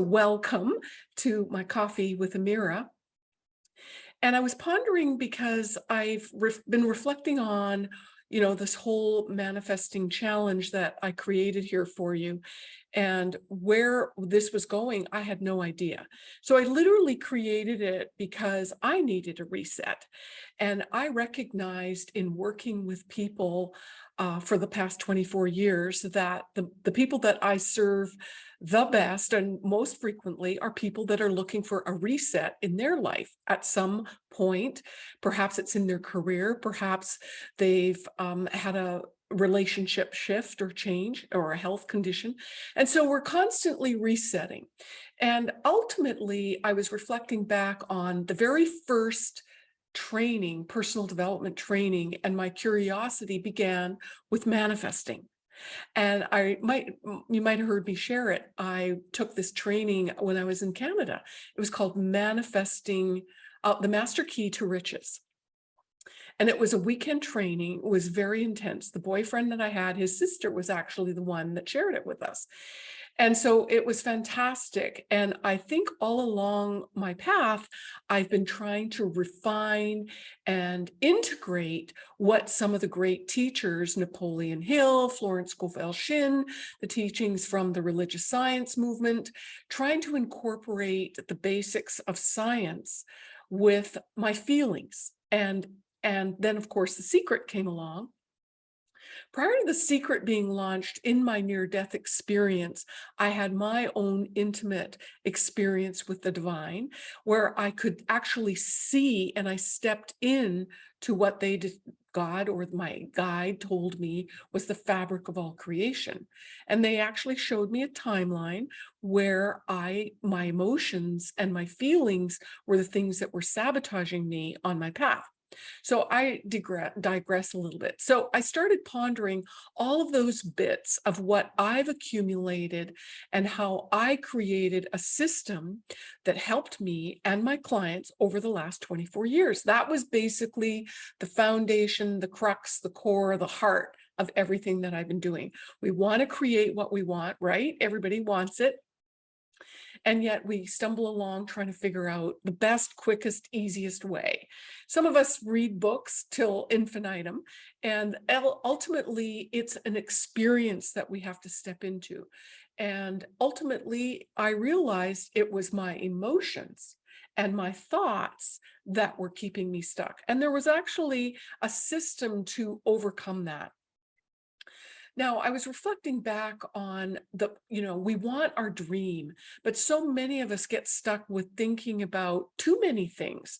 welcome to my coffee with Amira. And I was pondering because I've ref been reflecting on, you know, this whole manifesting challenge that I created here for you and where this was going, I had no idea. So I literally created it because I needed a reset. And I recognized in working with people uh, for the past 24 years that the, the people that I serve the best and most frequently are people that are looking for a reset in their life at some point. Perhaps it's in their career, perhaps they've um, had a relationship shift or change or a health condition. And so we're constantly resetting. And ultimately, I was reflecting back on the very first training, personal development training, and my curiosity began with manifesting. And I might, you might have heard me share it. I took this training when I was in Canada. It was called Manifesting, uh, the Master Key to Riches. And it was a weekend training. It was very intense. The boyfriend that I had, his sister was actually the one that shared it with us. And so it was fantastic. And I think all along my path, I've been trying to refine and integrate what some of the great teachers, Napoleon Hill, Florence Scovel Shinn, the teachings from the religious science movement, trying to incorporate the basics of science with my feelings and and then, of course, The Secret came along. Prior to The Secret being launched in my near-death experience, I had my own intimate experience with the divine where I could actually see and I stepped in to what they did, God or my guide told me was the fabric of all creation. And they actually showed me a timeline where I, my emotions and my feelings were the things that were sabotaging me on my path. So I digress a little bit. So I started pondering all of those bits of what I've accumulated and how I created a system that helped me and my clients over the last 24 years. That was basically the foundation, the crux, the core, the heart of everything that I've been doing. We want to create what we want, right? Everybody wants it. And yet we stumble along trying to figure out the best, quickest, easiest way. Some of us read books till infinitum, and ultimately it's an experience that we have to step into. And ultimately, I realized it was my emotions and my thoughts that were keeping me stuck. And there was actually a system to overcome that. Now, I was reflecting back on the, you know, we want our dream, but so many of us get stuck with thinking about too many things.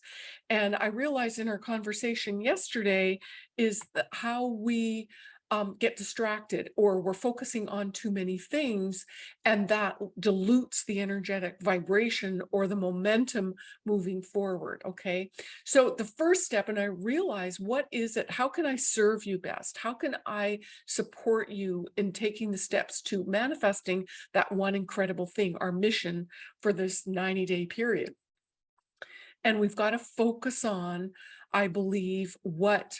And I realized in our conversation yesterday is how we um, get distracted or we're focusing on too many things and that dilutes the energetic vibration or the momentum moving forward. Okay. So the first step, and I realize what is it? How can I serve you best? How can I support you in taking the steps to manifesting that one incredible thing, our mission for this 90 day period? And we've got to focus on, I believe, what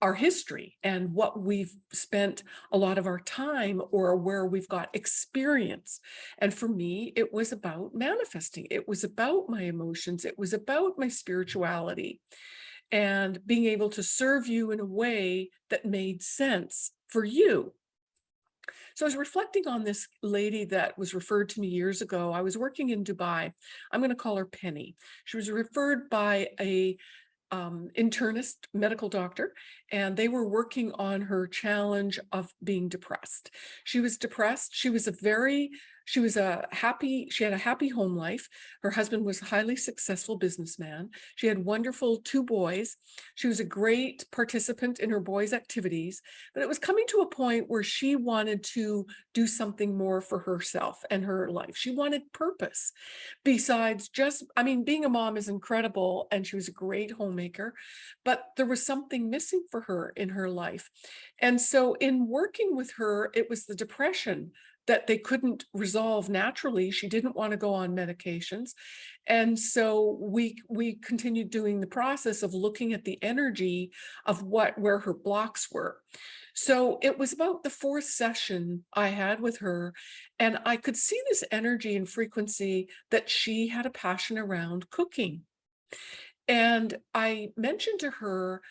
our history and what we've spent a lot of our time or where we've got experience. And for me, it was about manifesting. It was about my emotions. It was about my spirituality and being able to serve you in a way that made sense for you. So I was reflecting on this lady that was referred to me years ago. I was working in Dubai. I'm going to call her Penny. She was referred by a um, internist medical doctor, and they were working on her challenge of being depressed. She was depressed. She was a very she was a happy, she had a happy home life. Her husband was a highly successful businessman. She had wonderful two boys. She was a great participant in her boys' activities, but it was coming to a point where she wanted to do something more for herself and her life. She wanted purpose besides just, I mean, being a mom is incredible and she was a great homemaker, but there was something missing for her in her life. And so in working with her, it was the depression that they couldn't resolve naturally. She didn't want to go on medications. And so we, we continued doing the process of looking at the energy of what, where her blocks were. So it was about the fourth session I had with her, and I could see this energy and frequency that she had a passion around cooking. And I mentioned to her,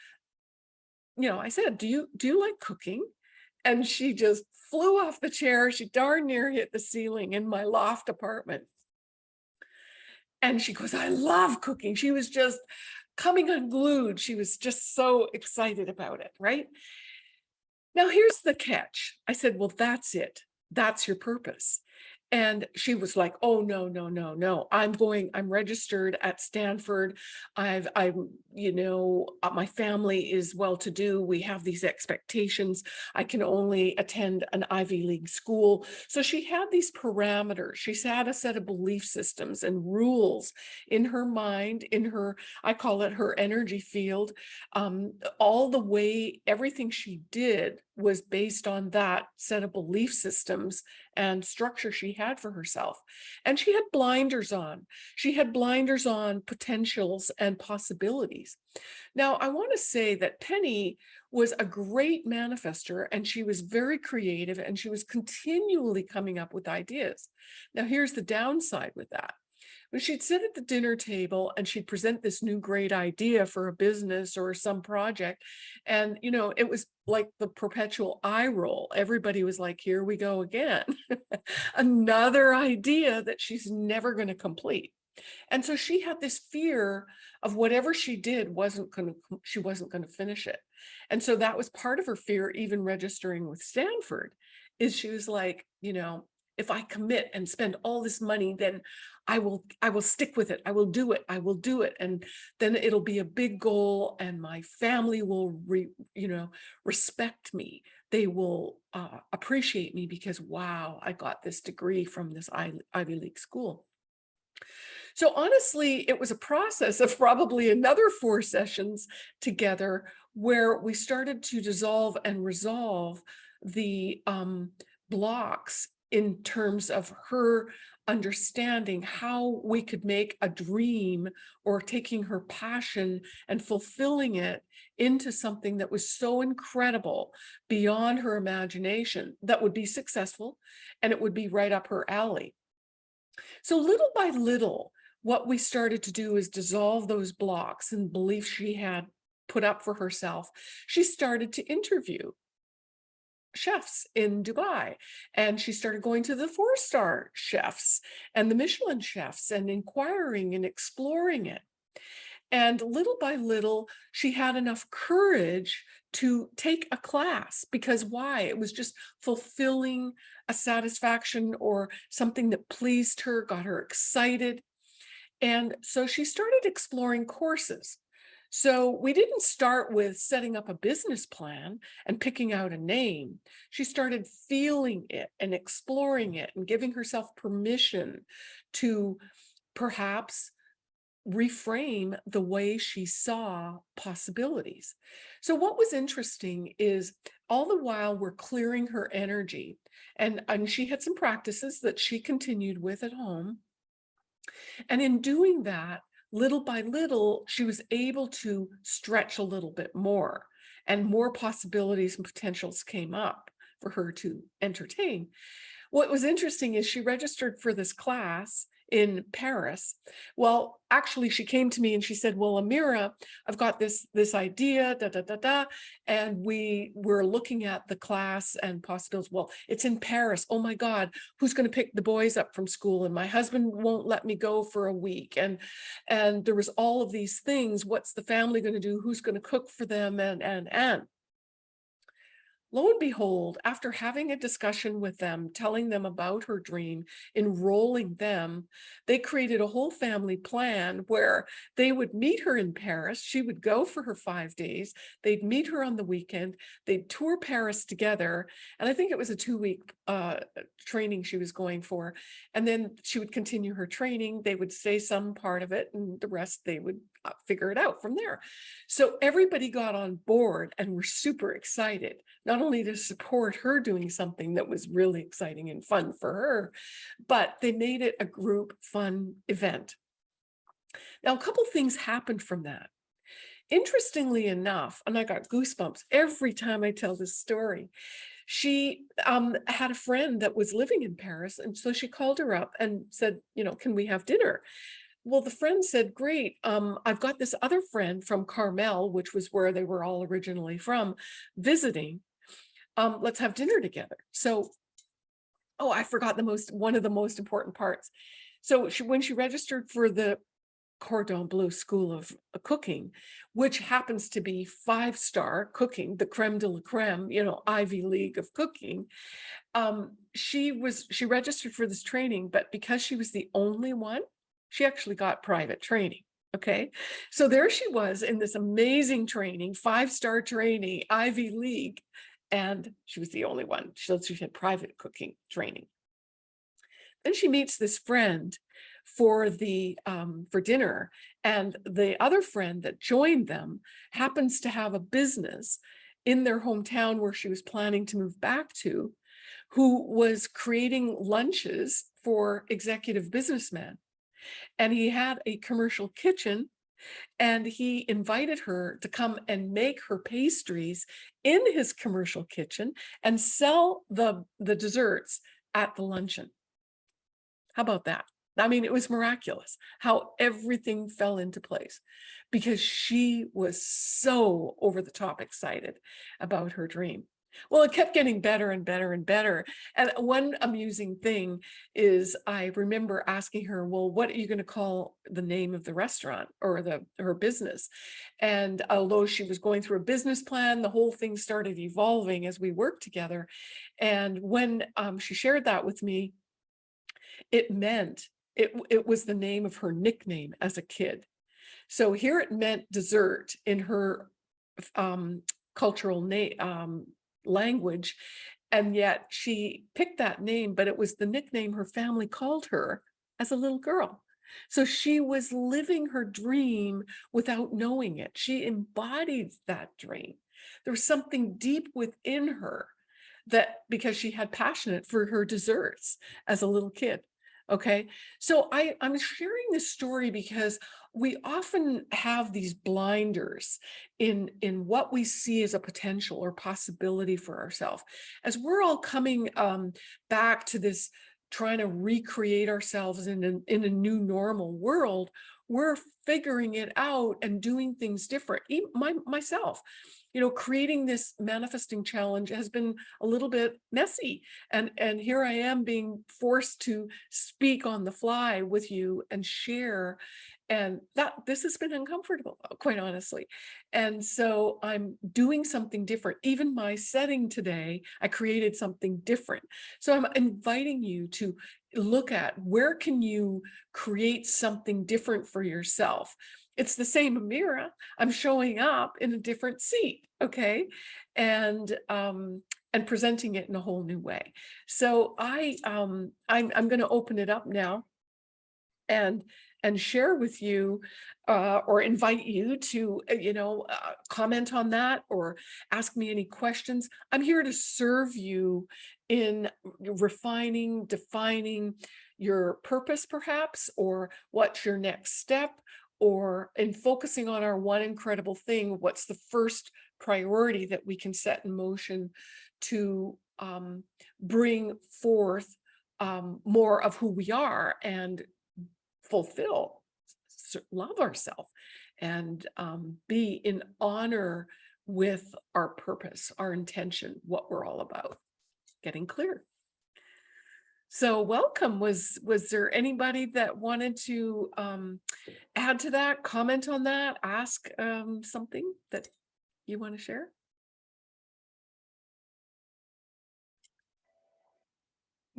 you know, I said, do you, do you like cooking? And she just flew off the chair. She darn near hit the ceiling in my loft apartment. And she goes, I love cooking. She was just coming unglued. She was just so excited about it, right? Now, here's the catch. I said, well, that's it. That's your purpose. And she was like, oh, no, no, no, no, I'm going, I'm registered at Stanford. I've, I'm, you know, uh, my family is well-to-do. We have these expectations. I can only attend an Ivy League school. So she had these parameters. She had a set of belief systems and rules in her mind, in her, I call it her energy field. Um, all the way, everything she did was based on that set of belief systems and structure she had for herself. And she had blinders on. She had blinders on potentials and possibilities. Now, I want to say that Penny was a great manifester and she was very creative and she was continually coming up with ideas. Now, here's the downside with that. When she'd sit at the dinner table and she'd present this new great idea for a business or some project. And, you know, it was like the perpetual eye roll. Everybody was like, here we go again. Another idea that she's never going to complete. And so she had this fear of whatever she did wasn't going to, she wasn't going to finish it. And so that was part of her fear, even registering with Stanford, is she was like, you know, if I commit and spend all this money, then I will, I will stick with it. I will do it. I will do it. And then it'll be a big goal and my family will, re, you know, respect me. They will uh, appreciate me because, wow, I got this degree from this Ivy League school. So honestly, it was a process of probably another four sessions together where we started to dissolve and resolve the um, blocks in terms of her understanding how we could make a dream or taking her passion and fulfilling it into something that was so incredible beyond her imagination that would be successful and it would be right up her alley. So little by little, what we started to do is dissolve those blocks and beliefs she had put up for herself. She started to interview chefs in Dubai. And she started going to the four-star chefs and the Michelin chefs and inquiring and exploring it. And little by little, she had enough courage to take a class because why? It was just fulfilling a satisfaction or something that pleased her, got her excited. And so she started exploring courses. So we didn't start with setting up a business plan and picking out a name. She started feeling it and exploring it and giving herself permission to perhaps reframe the way she saw possibilities. So what was interesting is all the while we're clearing her energy and, and she had some practices that she continued with at home. And in doing that, little by little, she was able to stretch a little bit more and more possibilities and potentials came up for her to entertain. What was interesting is she registered for this class in Paris. Well, actually, she came to me and she said, well, Amira, I've got this, this idea, da, da, da, da. And we were looking at the class and possibilities. Well, it's in Paris. Oh my God, who's going to pick the boys up from school? And my husband won't let me go for a week. And, and there was all of these things. What's the family going to do? Who's going to cook for them? And, and, and. Lo and behold, after having a discussion with them, telling them about her dream, enrolling them, they created a whole family plan where they would meet her in Paris. She would go for her five days. They'd meet her on the weekend. They'd tour Paris together. And I think it was a two week uh, training she was going for. And then she would continue her training. They would say some part of it and the rest they would figure it out from there. So everybody got on board and were super excited, not only to support her doing something that was really exciting and fun for her, but they made it a group fun event. Now, a couple things happened from that. Interestingly enough, and I got goosebumps every time I tell this story, she um, had a friend that was living in Paris. And so she called her up and said, you know, can we have dinner? Well, the friend said, great, um, I've got this other friend from Carmel, which was where they were all originally from, visiting. Um, let's have dinner together. So, oh, I forgot the most, one of the most important parts. So she, when she registered for the Cordon Bleu School of uh, Cooking, which happens to be five-star cooking, the creme de la creme, you know, Ivy League of cooking. Um, she was, she registered for this training, but because she was the only one, she actually got private training. Okay, so there she was in this amazing training, five-star training, Ivy League, and she was the only one. So she had private cooking training. Then she meets this friend for the um, for dinner and the other friend that joined them happens to have a business in their hometown where she was planning to move back to who was creating lunches for executive businessmen and he had a commercial kitchen and he invited her to come and make her pastries in his commercial kitchen and sell the the desserts at the luncheon how about that I mean, it was miraculous how everything fell into place because she was so over the top excited about her dream. Well, it kept getting better and better and better. And one amusing thing is I remember asking her, well, what are you going to call the name of the restaurant or the her business? And although she was going through a business plan, the whole thing started evolving as we worked together. And when um, she shared that with me, it meant it, it was the name of her nickname as a kid. So here it meant dessert in her um, cultural name um, language. And yet she picked that name, but it was the nickname her family called her as a little girl. So she was living her dream without knowing it. She embodied that dream. There was something deep within her that because she had passionate for her desserts as a little kid. Okay, so I, I'm sharing this story because we often have these blinders in, in what we see as a potential or possibility for ourselves. As we're all coming um, back to this trying to recreate ourselves in a, in a new normal world, we're figuring it out and doing things different. Even my, myself, you know, creating this manifesting challenge has been a little bit messy. And, and here I am being forced to speak on the fly with you and share. And that this has been uncomfortable, quite honestly. And so I'm doing something different. Even my setting today, I created something different. So I'm inviting you to look at where can you create something different for yourself it's the same Amira. I'm showing up in a different seat, okay? And um, and presenting it in a whole new way. So I um, I'm I'm going to open it up now, and and share with you uh, or invite you to, uh, you know, uh, comment on that or ask me any questions. I'm here to serve you in refining, defining your purpose perhaps, or what's your next step, or in focusing on our one incredible thing, what's the first priority that we can set in motion to um, bring forth um, more of who we are and fulfill, love ourselves and um, be in honor with our purpose, our intention, what we're all about, getting clear. So welcome. Was was there anybody that wanted to um, add to that, comment on that, ask um, something that you want to share?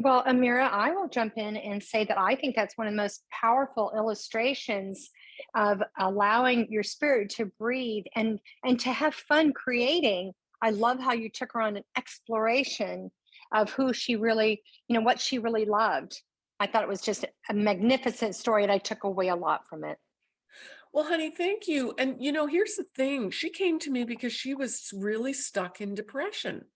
Well, Amira, I will jump in and say that I think that's one of the most powerful illustrations of allowing your spirit to breathe and and to have fun creating. I love how you took her on an exploration of who she really, you know, what she really loved. I thought it was just a magnificent story and I took away a lot from it. Well, honey, thank you. And you know, here's the thing. She came to me because she was really stuck in depression.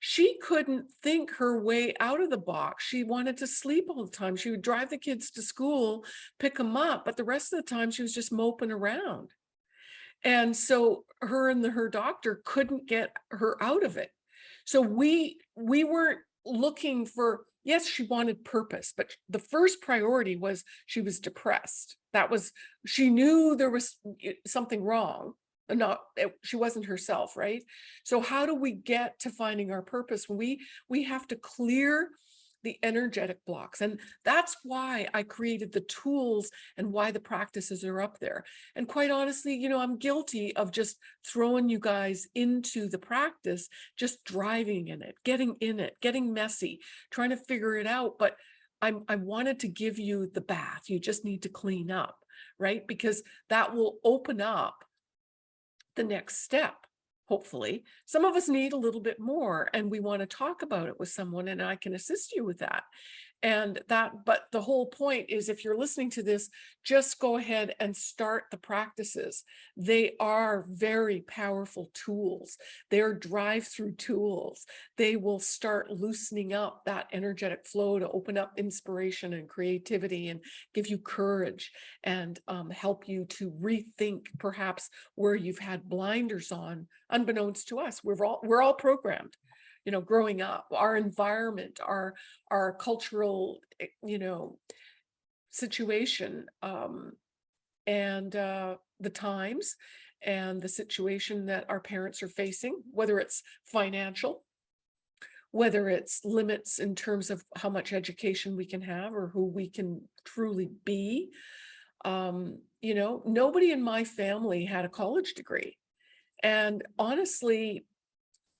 She couldn't think her way out of the box. She wanted to sleep all the time. She would drive the kids to school, pick them up, but the rest of the time she was just moping around. And so her and the, her doctor couldn't get her out of it. So we we weren't looking for yes, she wanted purpose, but the first priority was she was depressed. That was she knew there was something wrong. Not she wasn't herself, right? So how do we get to finding our purpose? We we have to clear the energetic blocks. And that's why I created the tools and why the practices are up there. And quite honestly, you know, I'm guilty of just throwing you guys into the practice, just driving in it, getting in it, getting messy, trying to figure it out. But I'm, I wanted to give you the bath. You just need to clean up, right? Because that will open up the next step. Hopefully, some of us need a little bit more and we want to talk about it with someone and I can assist you with that. And that, but the whole point is if you're listening to this, just go ahead and start the practices. They are very powerful tools. They're drive-through tools. They will start loosening up that energetic flow to open up inspiration and creativity and give you courage and um, help you to rethink perhaps where you've had blinders on, unbeknownst to us. We're all we're all programmed you know, growing up, our environment, our our cultural, eh, you know, situation, um, and uh, the times and the situation that our parents are facing, whether it's financial, whether it's limits in terms of how much education we can have or who we can truly be. Um, you know, nobody in my family had a college degree. And honestly,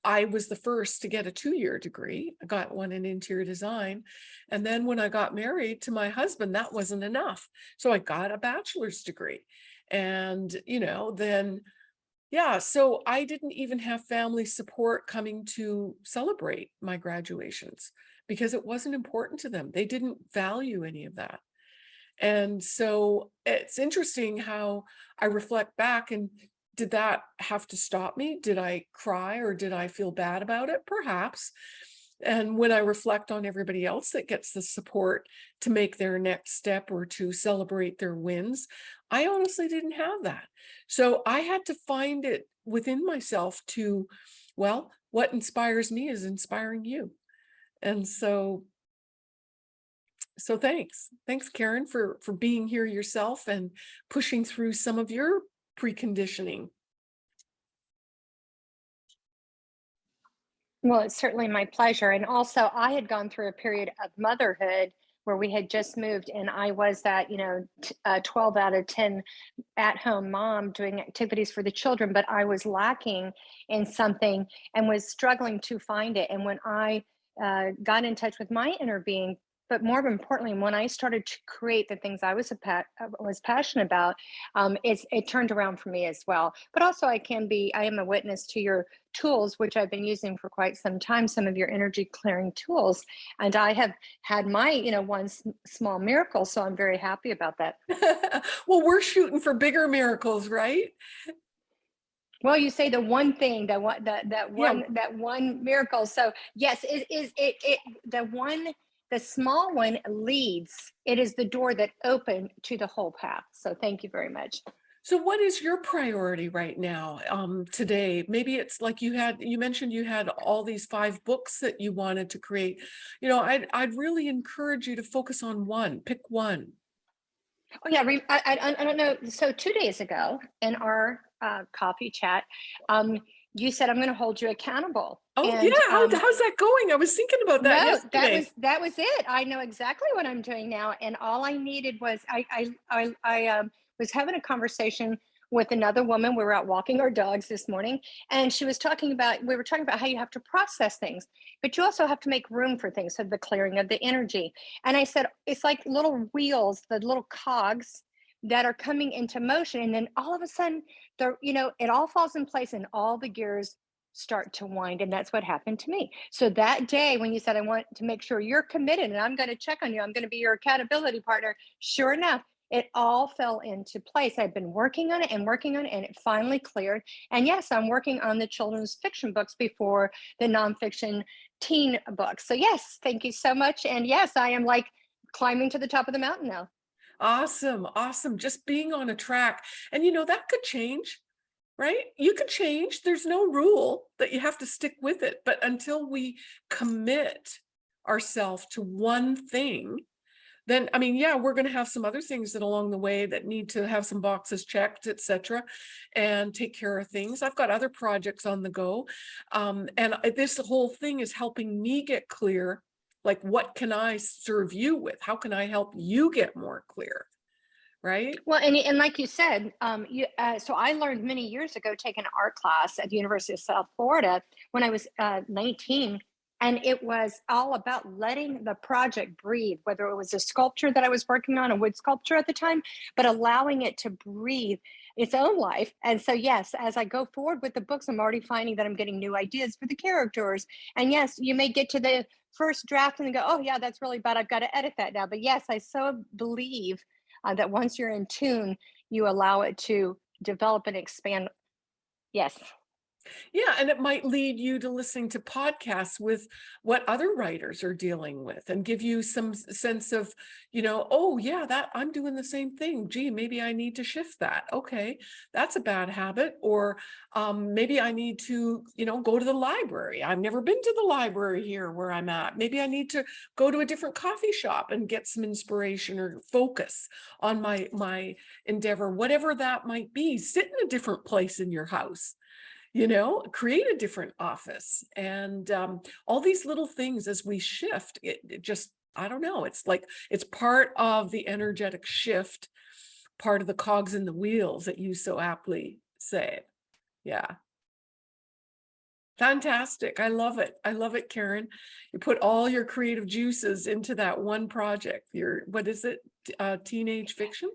I was the first to get a two-year degree. I got one in interior design. And then when I got married to my husband, that wasn't enough. So I got a bachelor's degree. And, you know, then, yeah, so I didn't even have family support coming to celebrate my graduations because it wasn't important to them. They didn't value any of that. And so it's interesting how I reflect back and did that have to stop me? Did I cry or did I feel bad about it? Perhaps. And when I reflect on everybody else that gets the support to make their next step or to celebrate their wins, I honestly didn't have that. So I had to find it within myself to, well, what inspires me is inspiring you. And so so thanks. Thanks, Karen, for for being here yourself and pushing through some of your preconditioning. Well, it's certainly my pleasure. And also, I had gone through a period of motherhood where we had just moved, and I was that, you know, uh, 12 out of 10 at home mom doing activities for the children, but I was lacking in something and was struggling to find it. And when I uh, got in touch with my inner being, but more importantly, when I started to create the things I was a pa- uh, was passionate about, um, it's it turned around for me as well. But also, I can be I am a witness to your tools, which I've been using for quite some time. Some of your energy clearing tools, and I have had my you know one small miracle, so I'm very happy about that. well, we're shooting for bigger miracles, right? Well, you say the one thing that one that that Yeah. one that one miracle. So yes, it is it it the one the small one leads. It is the door that opened to the whole path. So thank you very much. So what is your priority right now um, today? Maybe it's like you had, you mentioned you had all these five books that you wanted to create. You know, I'd, I'd really encourage you to focus on one, pick one. Oh yeah, I, I I don't know. So two days ago in our uh, coffee chat, um, you said I'm going to hold you accountable. Oh And, yeah, How, um, how's that going? I was thinking about that no, yesterday. that was that was it. I know exactly what I'm doing now, and all I needed was I I I, I um, was having a conversation with another woman. We were out walking our dogs this morning, and she was talking about we were talking about how you have to process things, but you also have to make room for things. So the clearing of the energy, and I said it's like little wheels, the little cogs that are coming into motion, and then all of a sudden, the you know it all falls in place, and all the gears start to wind and that's what happened to me so that day when you said i want to make sure you're committed and i'm going to check on you i'm going to be your accountability partner sure enough it all fell into place. I've been working on it and working on it, and it finally cleared. And yes, I'm working on the children's fiction books before the nonfiction teen books. So, yes, thank you so much. And yes, I am like climbing to the top of the mountain now. Awesome, awesome. Just being on a track. And you know, that could change, right? You could change. There's no rule that you have to stick with it. But until we commit ourselves to one thing, then I mean, yeah, we're going to have some other things that along the way that need to have some boxes checked, etc., and take care of things. I've got other projects on the go, um, and this whole thing is helping me get clear. Like, what can I serve you with? How can I help you get more clear? Right? Well, and, and like you said, um, you, uh, so I learned many years ago taking an art class at the University of South Florida when I was uh, 19. And it was all about letting the project breathe, whether it was a sculpture that I was working on, a wood sculpture at the time, but allowing it to breathe its own life. And so, yes, as I go forward with the books, I'm already finding that I'm getting new ideas for the characters. And yes, you may get to the first draft and go, oh, yeah, that's really bad. I've got to edit that now. But yes, I so believe uh, that once you're in tune, you allow it to develop and expand. Yes. Yeah, and it might lead you to listening to podcasts with what other writers are dealing with and give you some sense of, you know, oh yeah, that I'm doing the same thing. Gee, maybe I need to shift that. Okay, that's a bad habit. Or um, maybe I need to, you know, go to the library. I've never been to the library here where I'm at. Maybe I need to go to a different coffee shop and get some inspiration or focus on my my endeavor, whatever that might be. Sit in a different place in your house you know, create a different office and um, all these little things as we shift, it, it just, I don't know, it's like, it's part of the energetic shift, part of the cogs in the wheels that you so aptly say. Yeah. Fantastic. I love it. I love it, Karen. You put all your creative juices into that one project. Your, what is it? Uh, teenage fiction?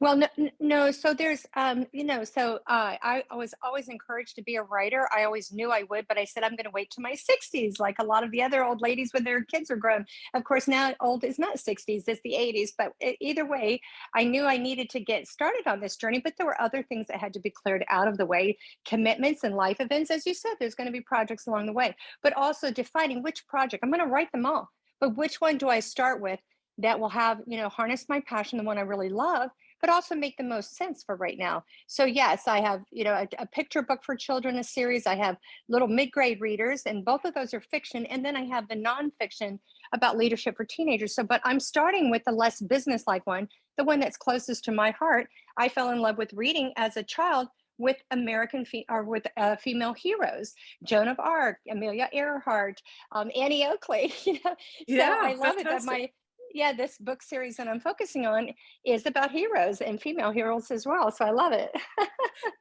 Well, no, no. So there's, um, you know, so uh, I, I was always encouraged to be a writer. I always knew I would, but I said I'm going to wait to my 60s, like a lot of the other old ladies when their kids are grown. Of course, now old is not 60s; it's the 80s. But either way, I knew I needed to get started on this journey. But there were other things that had to be cleared out of the way, commitments and life events, as you said. There's going to be projects along the way, but also defining which project. I'm going to write them all, but which one do I start with? That will have, you know, harness my passion, the one I really love, but also make the most sense for right now. So yes, I have, you know, a, a picture book for children, a series. I have little mid-grade readers, and both of those are fiction. And then I have the nonfiction about leadership for teenagers. So, but I'm starting with the less business-like one, the one that's closest to my heart. I fell in love with reading as a child with American fe- or with uh, female heroes, Joan of Arc, Amelia Earhart, um, Annie Oakley. You know, so Yeah, I love it that fantastic. my yeah, this book series that I'm focusing on is about heroes and female heroes as well. So I love it.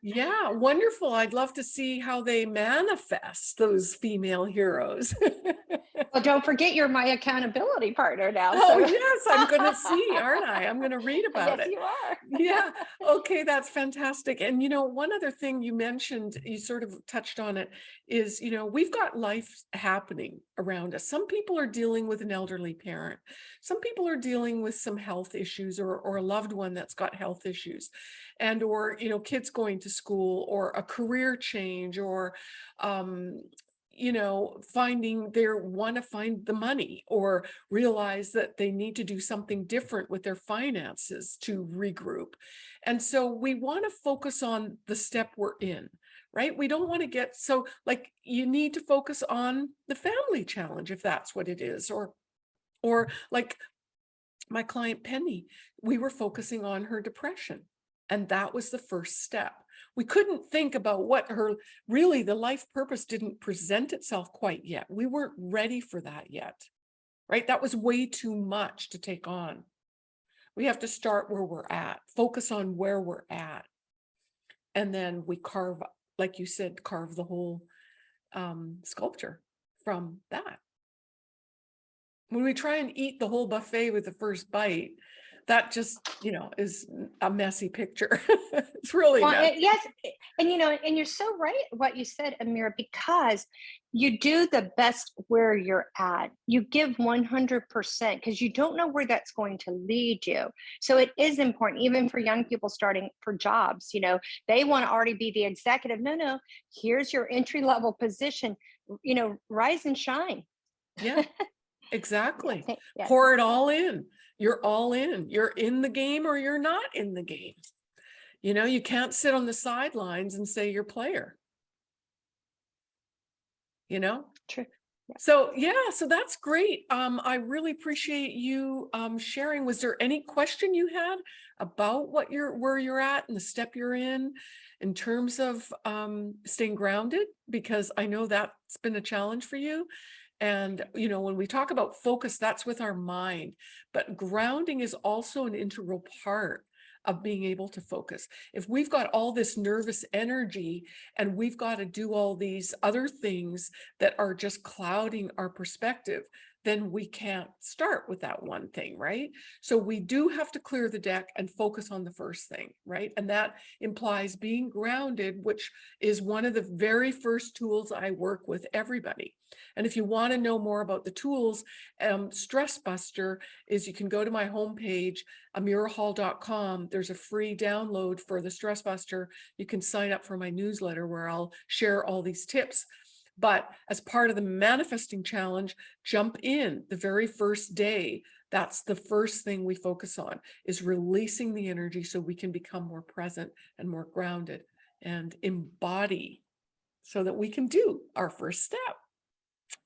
Yeah, wonderful. I'd love to see how they manifest those female heroes. well, don't forget you're my accountability partner now. Oh, yes, I'm going to see, aren't I? I'm going to read about yes, it. you are. Yeah. Okay, that's fantastic. And you know, one other thing you mentioned, you sort of touched on it, is, you know, we've got life happening around us. Some people are dealing with an elderly parent. Some people are dealing with some health issues or or a loved one that's got health issues. And or, you know, kids going to school or a career change or um you know, finding they want to find the money or realize that they need to do something different with their finances to regroup. And so we want to focus on the step we're in, right? We don't want to get so like you need to focus on the family challenge if that's what it is or or like my client Penny, we were focusing on her depression. And that was the first step. We couldn't think about what her really the life purpose didn't present itself quite yet. We weren't ready for that yet, right? That was way too much to take on. We have to start where we're at, focus on where we're at. And then we carve, like you said, carve the whole um, sculpture from that when we try and eat the whole buffet with the first bite, that just, you know, is a messy picture. It's really Well, messy. yes, eh, and you know, and you're so right what you said, Amira, because you do the best where you're at. You give 100% because you don't know where that's going to lead you. So it is important, even for young people starting for jobs. You know, they want to already be the executive. No, no, here's your entry level position. You know, rise and shine. Yeah, exactly. Yeah. Pour it all in. You're all in. You're in the game or you're not in the game. You know, you can't sit on the sidelines and say you're player. You know? True. So yeah, so that's great. Um, I really appreciate you um sharing. Was there any question you had about what you're where you're at and the step you're in in terms of um staying grounded? Because I know that's been a challenge for you. And you know, when we talk about focus, that's with our mind, but grounding is also an integral part of being able to focus. If we've got all this nervous energy and we've got to do all these other things that are just clouding our perspective, then we can't start with that one thing, right? So we do have to clear the deck and focus on the first thing, right? And that implies being grounded, which is one of the very first tools I work with everybody. And if you want to know more about the tools, um, Stress Buster is you can go to my homepage, amirahall.com. There's a free download for the Stress Buster. You can sign up for my newsletter where I'll share all these tips. But as part of the manifesting challenge, jump in the very first day. That's the first thing we focus on is releasing the energy so we can become more present and more grounded and embody so that we can do our first step.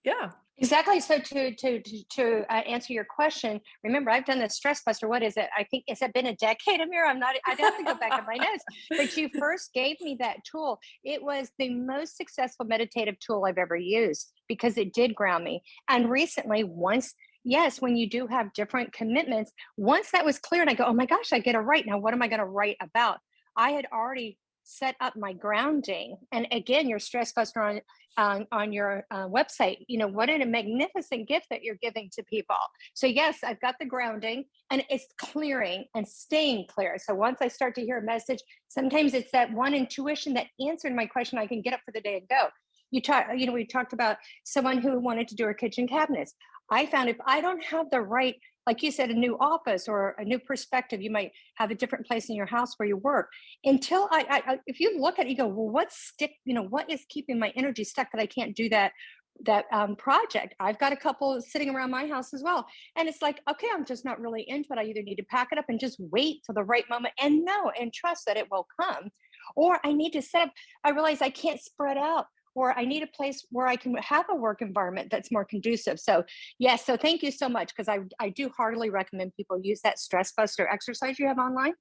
Yeah. Exactly. So to to to, to uh, answer your question, remember I've done the stress buster. What is it? I think it's it been a decade, Amir? I'm not. I'd have to go back in my notes. But you first gave me that tool. It was the most successful meditative tool I've ever used because it did ground me. And recently, once yes, when you do have different commitments, once that was clear, and I go, oh my gosh, I get to write now. What am I going to write about? I had already set up my grounding. And again your stress buster on on, on your uh, website you know what a magnificent gift that you're giving to people. So yes i've got the grounding and it's clearing and staying clear. So once i start to hear a message sometimes it's that one intuition that answered my question i can get up for the day and go. You talk you know we talked about someone who wanted to do her kitchen cabinets. I found if i don't have the right like you said, a new office or a new perspective. You might have a different place in your house where you work. Until I, I, I if you look at it, you go, well, what's stick? You know, what is keeping my energy stuck that I can't do that that um, project? I've got a couple sitting around my house as well, and it's like, okay, I'm just not really into it. I either need to pack it up and just wait for the right moment and know and trust that it will come, or I need to set up. I realize I can't spread out or I need a place where I can have a work environment that's more conducive. So yes, so thank you so much because I, I do heartily recommend people use that stress buster exercise you have online.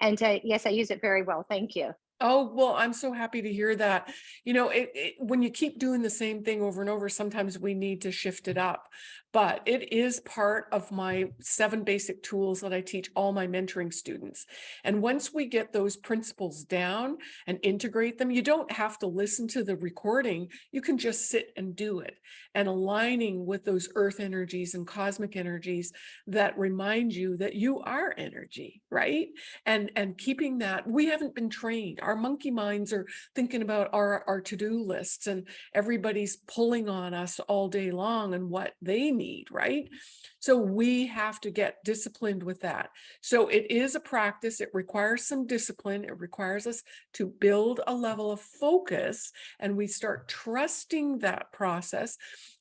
And uh, yes, I use it very well. Thank you. Oh, well, I'm so happy to hear that. You know, it, it, when you keep doing the same thing over and over, sometimes we need to shift it up. But it is part of my seven basic tools that I teach all my mentoring students. And once we get those principles down and integrate them, you don't have to listen to the recording. You can just sit and do it and aligning with those earth energies and cosmic energies that remind you that you are energy, right? And, and keeping that, we haven't been trained. Our monkey minds are thinking about our, our to-do lists and everybody's pulling on us all day long and what they need, right? So we have to get disciplined with that. So it is a practice. It requires some discipline. It requires us to build a level of focus and we start trusting that process.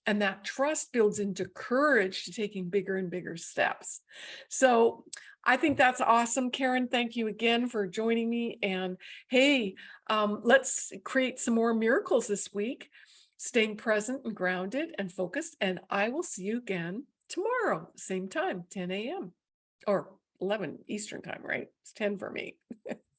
And that trust builds into courage to taking bigger and bigger steps. So I think that's awesome. Karen, thank you again for joining me. And hey, um, let's create some more miracles this week, staying present and grounded and focused. And I will see you again tomorrow, same time, 10 a.m. or 11 Eastern time, right? It's 10 for me.